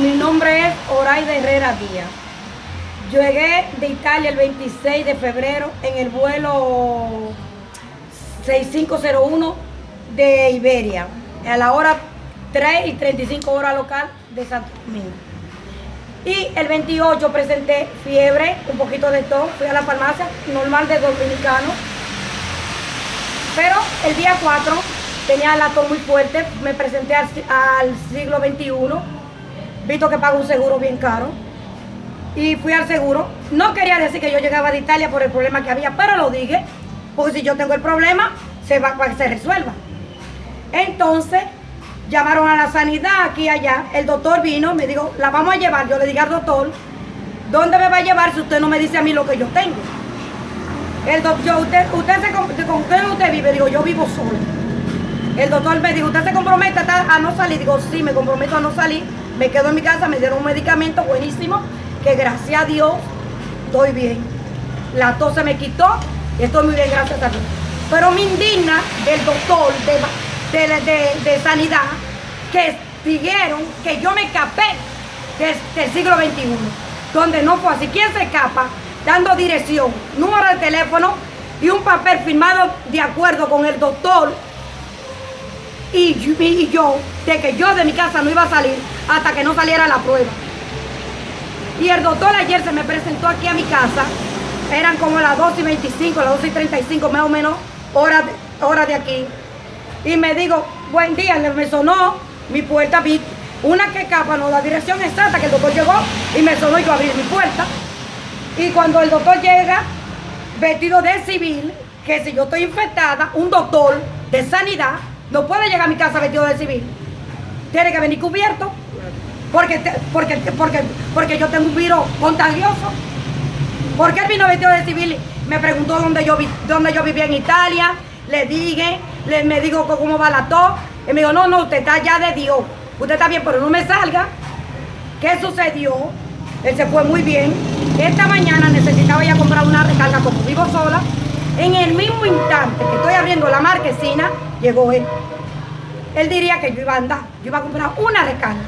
Mi nombre es Oraida Herrera Díaz. Llegué de Italia el 26 de febrero en el vuelo 6501 de Iberia, a la hora 3 y 35 horas local de Santo Domingo. Y el 28 presenté fiebre, un poquito de tos, fui a la farmacia normal de dominicano. Pero el día 4 tenía la tos muy fuerte, me presenté al, al siglo XXI, visto que pago un seguro bien caro. Y fui al seguro. No quería decir que yo llegaba de Italia por el problema que había, pero lo dije, porque si yo tengo el problema, se va que se resuelva. Entonces, llamaron a la sanidad aquí y allá, el doctor vino, me dijo, la vamos a llevar. Yo le dije al doctor, ¿dónde me va a llevar si usted no me dice a mí lo que yo tengo? El doctor, usted, usted se, con quién usted vive? Digo, yo vivo solo. El doctor me dijo, ¿usted se compromete a no salir? Digo, sí, me comprometo a no salir. Me quedo en mi casa, me dieron un medicamento buenísimo, que gracias a Dios estoy bien. La tos se me quitó y estoy muy bien, gracias a Dios. Pero me indigna del doctor de, de, sanidad que dijeron que yo me escapé del, siglo XXI, donde no fue así. ¿Quién se escapa? Dando dirección, número de teléfono y un papel firmado de acuerdo con el doctor y, yo, de que yo de mi casa no iba a salir hasta que no saliera la prueba. Y el doctor ayer se me presentó aquí a mi casa, eran como las 2 y 25, las 2 y 35 más o menos, horas hora de aquí. Y me digo, buen día, me sonó mi puerta, vi una que capa, no la dirección exacta, que el doctor llegó y me sonó y yo abrí mi puerta. Y cuando el doctor llega, vestido de civil, que si yo estoy infectada, un doctor de sanidad no puede llegar a mi casa vestido de civil. Tiene que venir cubierto. Porque, porque, porque, porque yo tengo un virus contagioso. ¿Por qué él vino vestido de civil? Me preguntó dónde yo, dónde yo vivía en Italia. Le dije, le, me dijo cómo va la tos. Y me dijo, no, no, usted está ya de Dios. Usted está bien, pero no me salga. ¿Qué sucedió? Él se fue muy bien. Esta mañana necesitaba ya comprar una recarga como vivo sola. En el mismo instante que estoy abriendo la marquesina, llegó él. Él diría que yo iba a andar, yo iba a comprar una recarga,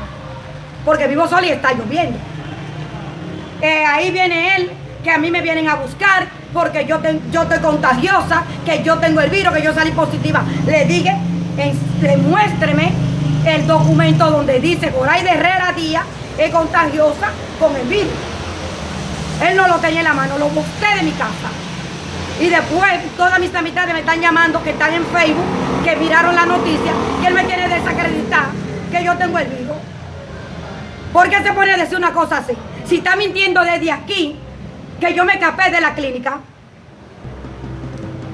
porque vivo sola y está lloviendo. Eh, ahí viene él, que a mí me vienen a buscar porque yo, yo estoy contagiosa, que yo tengo el virus, que yo salí positiva. Le dije, demuéstreme el documento donde dice ahí de Herrera Díaz es contagiosa con el virus. Él no lo tenía en la mano, lo busqué de mi casa. Y después todas mis amistades me están llamando, que están en Facebook, que miraron la noticia, que él me quiere desacreditar, que yo tengo el virus. ¿Por qué se pone a decir una cosa así? Si está mintiendo desde aquí, que yo me escapé de la clínica.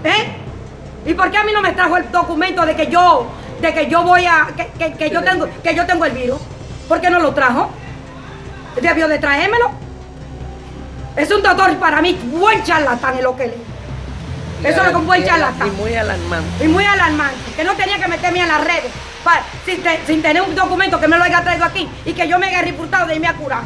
¿Eh? ¿Y por qué a mí no me trajo el documento de que yo, de que yo voy a, que, yo tengo, que yo tengo el virus? ¿Por qué no lo trajo? Debió de traérmelo. Es un doctor para mí, buen charlatán en lo que le. Eso es lo que Y muy alarmante. Y muy alarmante. Que no tenía que meterme en las redes sin, tener un documento que me lo haya traído aquí y que yo me haya reputado de irme a curar.